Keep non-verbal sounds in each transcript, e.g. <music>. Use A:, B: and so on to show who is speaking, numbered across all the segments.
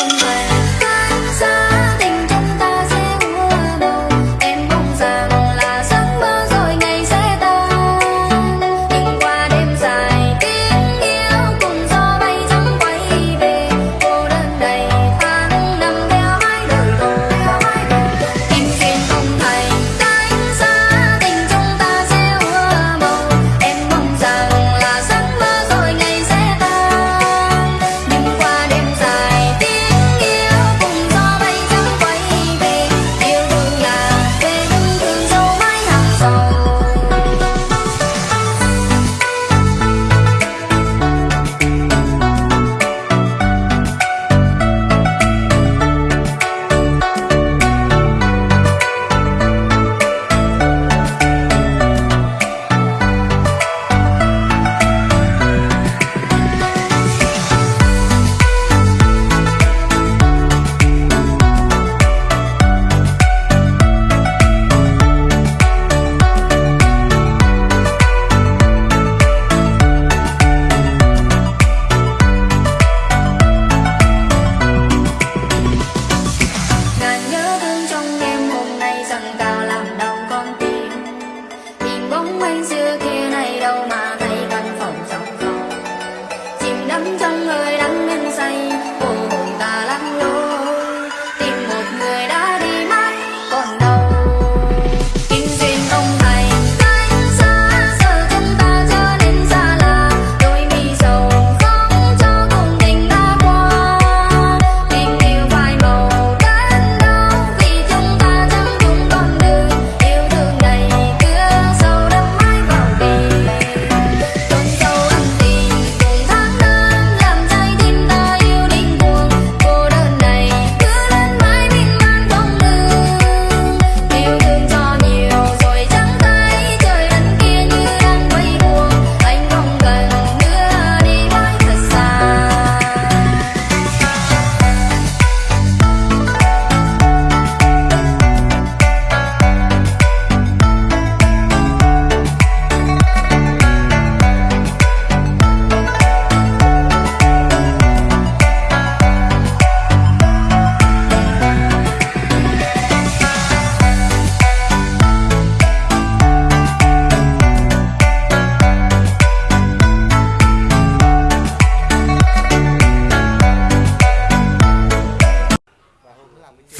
A: không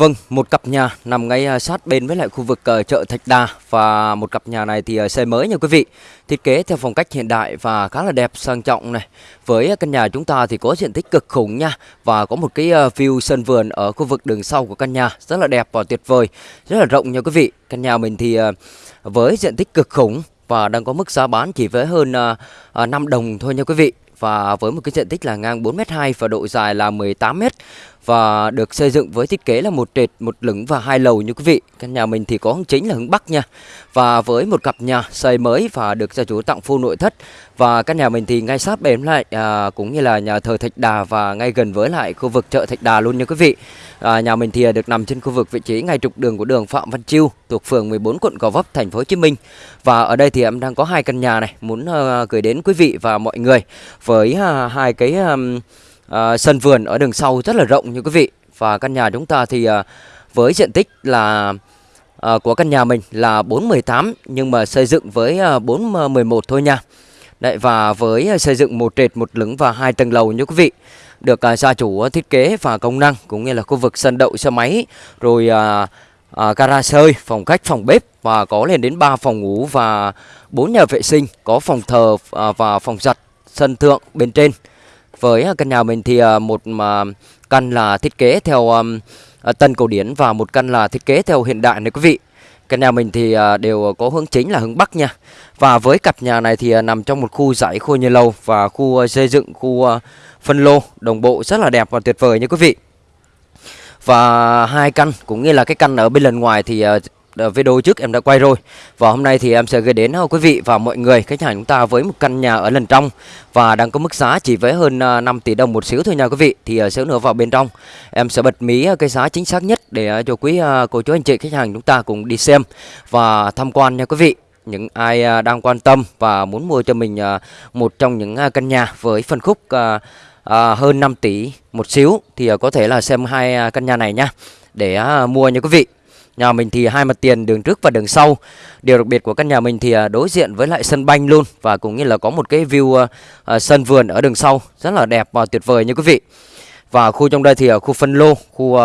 B: Vâng, một cặp nhà nằm ngay à, sát bên với lại khu vực ờ, chợ Thạch Đà và một cặp nhà này thì ờ, xây mới nha quý vị. Thiết kế theo phong cách hiện đại và khá là đẹp sang trọng này. Với à, căn nhà chúng ta thì có diện tích cực khủng nha và có một cái ờ, view sân vườn ở khu vực đường sau của căn nhà rất là đẹp và tuyệt vời, rất là rộng nha quý vị. Căn nhà mình thì với diện tích cực khủng và đang có mức giá bán chỉ với hơn 5 đồng thôi nha quý vị và với một cái diện tích là ngang 4m2 và độ dài là 18m và được xây dựng với thiết kế là một trệt, một lửng và hai lầu như quý vị. Căn nhà mình thì có hướng chính là hướng Bắc nha. Và với một cặp nhà xây mới và được gia chủ tặng full nội thất và căn nhà mình thì ngay sát bếm lại à, cũng như là nhà thờ Thạch Đà và ngay gần với lại khu vực chợ Thạch Đà luôn nha quý vị. À, nhà mình thì được nằm trên khu vực vị trí ngay trục đường của đường Phạm Văn Chiêu thuộc phường 14 quận Gò Vấp thành phố Hồ Chí Minh. Và ở đây thì em đang có hai căn nhà này muốn uh, gửi đến quý vị và mọi người với uh, hai cái um, Ờ, sân vườn ở đường sau rất là rộng như quý vị và căn nhà chúng ta thì à, với diện tích là à, của căn nhà mình là 418 nhưng mà xây dựng với à, 411 thôi nha. Đấy và với xây dựng một trệt một lửng và hai tầng lầu như quý vị được à, gia chủ thiết kế và công năng cũng như là khu vực sân đậu xe máy rồi à, à, gara sơi, phòng khách, phòng bếp và có lên đến 3 phòng ngủ và 4 nhà vệ sinh, có phòng thờ à, và phòng giặt sân thượng bên trên. Với à, căn nhà mình thì à, một căn là thiết kế theo à, tân cổ điển và một căn là thiết kế theo hiện đại này quý vị. Căn nhà mình thì đều có hướng chính là hướng Bắc nha. Và với cặp nhà này thì nằm trong một khu giải khu nhà lầu và khu xây dựng khu phân lô đồng bộ rất là đẹp và tuyệt vời nha quý vị. Và hai căn, cũng như là cái căn ở bên lần ngoài thì Ờ, video trước em đã quay rồi. Và hôm nay thì em sẽ gửi đến ờ, quý vị và mọi người, khách hàng chúng ta với một căn nhà ở lần trong Và đang có mức giá chỉ với hơn ờ, 5 tỷ đồng một xíu thôi nha quý vị. Thì sẽ xíu nữa vào bên trong, em sẽ bật mí cái giá chính xác nhất để cho quý cô chú anh chị, khách hàng chúng ta cùng đi xem và tham quan nha quý vị. Những ai đang quan tâm và muốn mua cho mình một trong những căn nhà với phân khúc hơn 5 tỷ một xíu thì có thể là xem hai căn nhà này nhá để mua nha quý vị. Nhà mình thì hai mặt tiền đường trước và đường sau. Điều đặc biệt của căn nhà mình thì à, đối diện với lại sân banh luôn và cũng như là có một cái view à, à, sân vườn ở đường sau rất là đẹp và tuyệt vời nha quý vị. Và khu trong đây thì ở khu phân lô, khu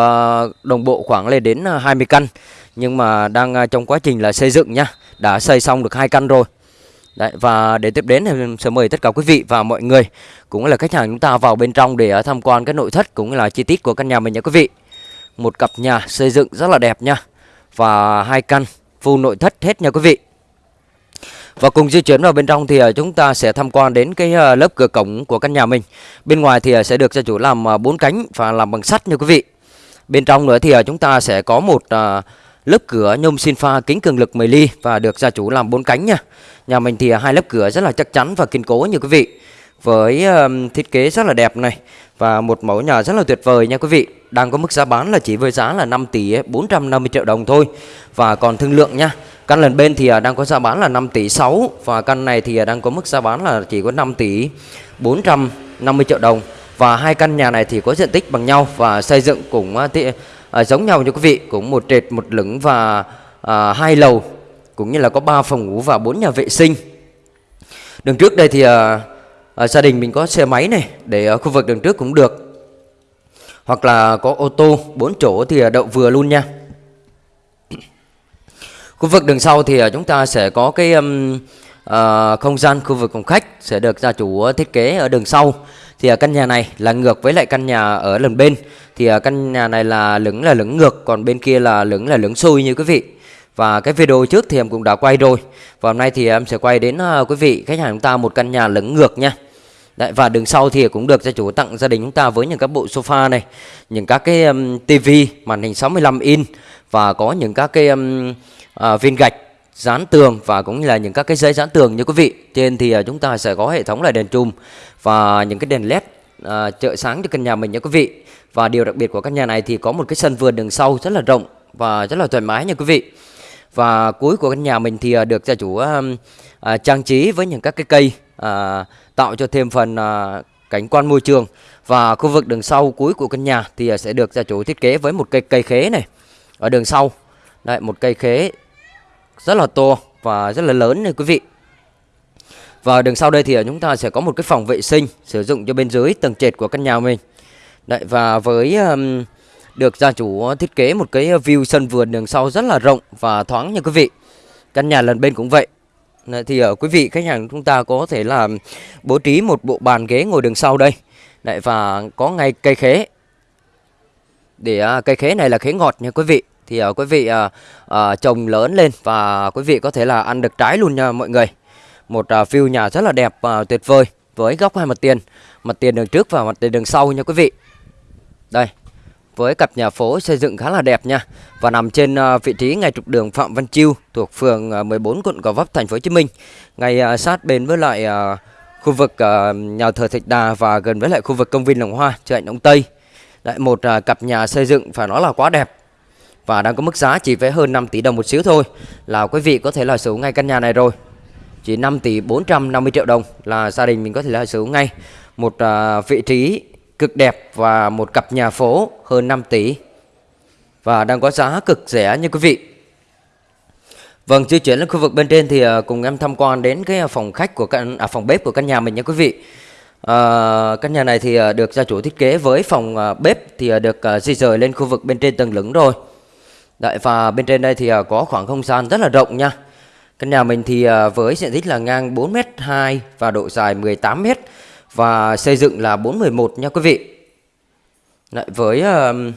B: đồng bộ khoảng lên đến 20 căn nhưng mà đang trong quá trình là xây dựng nhá. Đã xây xong được hai căn rồi. Đấy, và để tiếp đến thì sẽ mời tất cả quý vị và mọi người cũng là khách hàng chúng ta vào bên trong để tham quan cái nội thất cũng là chi tiết của căn nhà mình nha quý vị. Một cặp nhà xây dựng rất là đẹp nha. Và hai căn full nội thất hết nha quý vị. Và cùng di chuyển vào bên trong thì ờ, chúng ta sẽ tham quan đến cái ờ, lớp cửa cổng của căn nhà mình. Bên ngoài thì ờ, sẽ được gia chủ làm bốn cánh và làm bằng sắt nha quý vị. Bên trong nữa thì chúng ta sẽ có một lớp cửa nhôm xin pha kính cường lực 10 ly và được gia chủ làm bốn cánh nha. Nhà mình thì hai lớp cửa rất là chắc chắn và kiên cố như quý vị. Với um, thiết kế rất là đẹp này và một mẫu nhà rất là tuyệt vời nha quý vị. Đang có mức giá bán là chỉ với giá là 5 tỷ 450 triệu đồng thôi và còn thương lượng nha. Căn lần bên thì à, đang có giá bán là 5 tỷ 6 và căn này thì à, đang có mức giá bán là chỉ có 5 tỷ 450 triệu đồng. Và hai căn nhà này thì có diện tích bằng nhau và xây dựng cũng à, giống nhau như quý vị, cũng một trệt một lửng và à, hai lầu cũng như là có 3 phòng ngủ và 4 nhà vệ sinh. Đường trước đây thì à, à, gia đình mình có xe máy này để ở khu vực đường trước cũng được. Hoặc là có ô tô 4 chỗ thì ờ, đậu vừa luôn nha. <clears throat> Khu vực đường sau thì chúng ta sẽ có cái um, uh, không gian khu vực phòng khách sẽ được gia chủ thiết kế ở đường sau. Thì căn nhà này là ngược với lại căn nhà ở lần bên. Thì căn nhà này là lửng là lửng ngược còn bên kia là lửng là lửng xuôi như quý vị. Và cái video trước thì em cũng đã quay rồi. Và hôm nay thì em sẽ quay đến quý vị khách hàng chúng ta một căn nhà lửng ngược nha. Đấy, và đường sau thì cũng được gia chủ tặng gia đình chúng ta với những các bộ sofa này, những các cái um, tivi màn hình 65 inch và có những các cái um, uh, viên gạch dán tường và cũng như là những các cái giấy dán tường như quý vị. Trên thì uh, chúng ta sẽ có hệ thống là đèn chùm và những cái đèn led uh, à, trợ sáng cho căn nhà mình nha quý vị. Và điều đặc biệt của căn nhà này thì có một cái sân vườn đường sau rất là rộng và rất là thoải mái nha quý vị. Và cuối của căn nhà mình thì uh, được gia chủ uh, uh, trang trí với những các cái cây uh, tạo cho thêm phần à, cảnh quan môi trường. Và khu vực đường sau cuối của căn nhà thì à, sẽ được gia chủ thiết kế với một cây cây khế này ở đường sau. đây một cây khế rất là to và rất là lớn này quý vị. Và đường sau đây thì à, chúng ta sẽ có một cái phòng vệ sinh sử dụng cho bên dưới tầng trệt của căn nhà mình. Đấy, và với um, được gia chủ thiết kế một cái view sân vườn đường sau rất là rộng và thoáng nha quý vị. Căn nhà lần bên cũng vậy. Thì ở quý vị khách hàng chúng ta có thể là bố trí một bộ bàn ghế ngồi đường sau đây. Đấy, và có ngay cây khế. Để à, cây khế này là khế ngọt nha quý vị thì uh, quý vị uh, uh, trồng lớn lên và quý vị có thể là ăn được trái luôn nha mọi người. Một uh, view nhà rất là đẹp và uh, tuyệt vời với góc hai mặt tiền, mặt tiền đường trước và mặt tiền đường sau nha quý vị. Đây, với cặp nhà phố xây dựng khá là đẹp nha. Và nằm trên ờ, vị trí ngay trục đường Phạm Văn Chiêu thuộc phường ờ, 14 quận Gò Vấp thành phố Hồ Chí Minh, ngay ờ, sát bên với lại khu vực nhà thờ Thạch Đà và gần với lại khu vực công viên Lồng Hoa, chợ Đông Tây. Lại một cặp nhà xây dựng phải nói là quá đẹp và đang có mức giá chỉ với hơn 5 tỷ đồng một xíu thôi. Là quý vị có thể là sở hữu ngay căn nhà này rồi. Chỉ 5 tỷ 450 triệu đồng là gia đình mình có thể là sở hữu ngay. Một vị trí cực đẹp và một cặp nhà phố hơn 5 tỷ và đang có giá cực rẻ như quý vị Vâng, di chuyển lên khu vực bên trên thì à, cùng em tham quan đến cái à, phòng khách của căn à, phòng bếp của căn nhà mình nha quý vị. À, căn nhà này thì à, được gia chủ thiết kế với phòng bếp thì được di rời lên khu vực bên trên tầng lửng rồi. Đấy, và bên trên đây thì có khoảng không gian rất là rộng nha. Căn nhà mình thì với diện tích là ngang 4m2 và độ dài 18m và xây dựng là 411 nha quý vị. Lại với uh,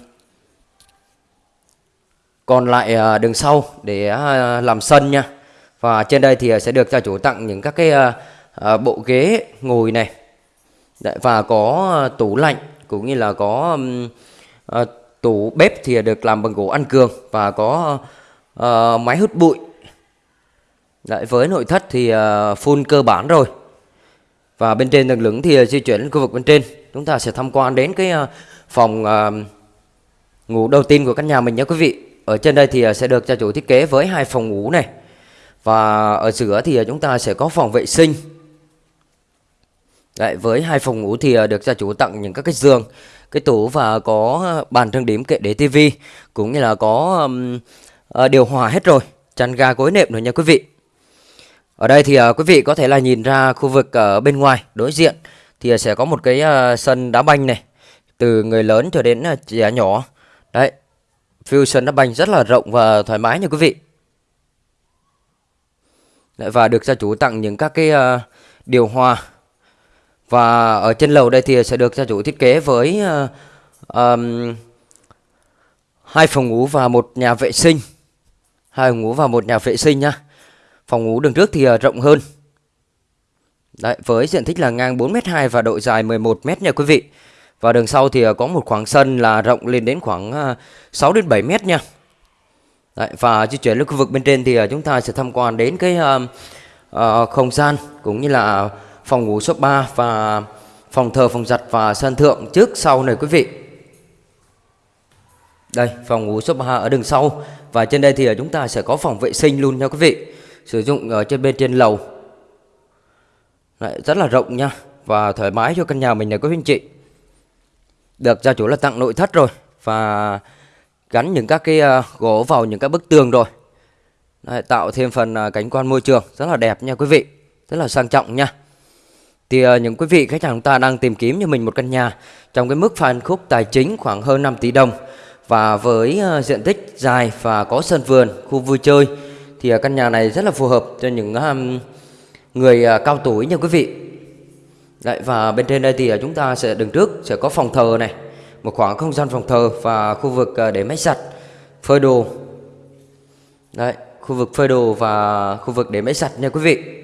B: còn lại uh, đường sau để uh, làm sân nha. Và trên đây thì ờ, sẽ được gia chủ tặng những các cái uh, bộ ghế ngồi này. Đấy, và có tủ lạnh cũng như là có à, tủ bếp thì được làm bằng gỗ ăn cường và có uh, máy hút bụi Đấy, với nội thất thì uh, full cơ bản rồi và bên trên tầng lửng thì à, di chuyển đến khu vực bên trên. Chúng ta sẽ tham quan đến cái à, phòng à, ngủ đầu tiên của căn nhà mình nhé quý vị. Ở trên đây thì sẽ được gia chủ thiết kế với hai phòng ngủ này. Và ở giữa thì chúng ta sẽ có phòng vệ sinh. Đấy, với hai phòng ngủ thì được gia chủ tặng những các cái giường, cái tủ và có bàn trang điểm kệ để tivi cũng như là có um, điều hòa hết rồi, chăn ga gối nệm rồi nha quý vị. Ở đây thì uh, quý vị có thể là nhìn ra khu vực ở bên ngoài đối diện thì sẽ có một cái uh, sân đá banh này từ người lớn cho đến uh, trẻ nhỏ. Đấy, view sân đá banh rất là rộng và thoải mái nha quý vị. Đấy, và được gia chủ tặng những các cái uh, điều hòa và ở trên lầu đây thì sẽ được gia chủ thiết kế với uh, um, hai phòng ngủ và một nhà vệ sinh hai phòng ngủ và một nhà vệ sinh nhá phòng ngủ đường trước thì ờ, rộng hơn Đấy, với diện tích là ngang 4m2 và độ dài 11m nha quý vị và đường sau thì ờ, có một khoảng sân là rộng lên đến khoảng ờ, 6 đến 7m nha Đấy, và di chuyển lên khu vực bên trên thì chúng ta sẽ tham quan đến cái uh, uh, không gian cũng như là phòng ngủ số 3 và phòng thờ, phòng giặt và sân thượng trước sau này quý vị. Đây, phòng ngủ số 3 ở đường sau và trên đây thì chúng ta sẽ có phòng vệ sinh luôn nha quý vị. Sử dụng ở trên bên trên lầu. Đấy, rất là rộng nha và thoải mái cho căn nhà mình này các anh chị. Được gia chủ là tặng nội thất rồi và gắn những các cái ờ, gỗ vào những các bức tường rồi. Đấy, tạo thêm phần ờ, cảnh quan môi trường rất là đẹp nha quý vị. Rất là sang trọng nha. Thì uh, những quý vị khách hàng chúng ta đang tìm kiếm cho mình một căn nhà trong cái mức phân khúc tài chính khoảng hơn 5 tỷ đồng và với uh, diện tích dài và có sân vườn, khu vui chơi thì à, căn nhà này rất là phù hợp cho những à, người à, cao tuổi nha quý vị. Đấy, và bên trên đây thì chúng ta sẽ đứng trước sẽ có phòng thờ này, một khoảng không gian phòng thờ và khu vực để máy giặt, phơi đồ. Đấy, khu vực phơi đồ và khu vực để máy giặt nha quý vị.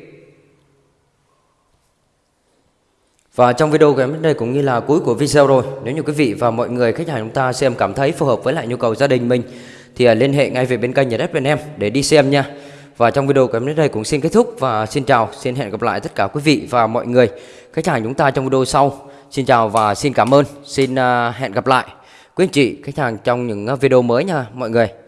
B: Và trong video của em đây cũng như là cuối của video rồi Nếu như quý vị và mọi người khách hàng chúng ta xem cảm thấy phù hợp với lại nhu cầu gia đình mình thì à, liên hệ ngay về bên kênh nhà đất bên em để đi xem nha. Và trong video của em đến đây cũng xin kết thúc và xin chào, Xin hẹn gặp lại tất cả quý vị và mọi người. Khách hàng chúng ta trong video sau. Xin chào và xin cảm ơn. Xin à, hẹn gặp lại. Quý anh chị, khách hàng trong những à, video mới nha, mọi người.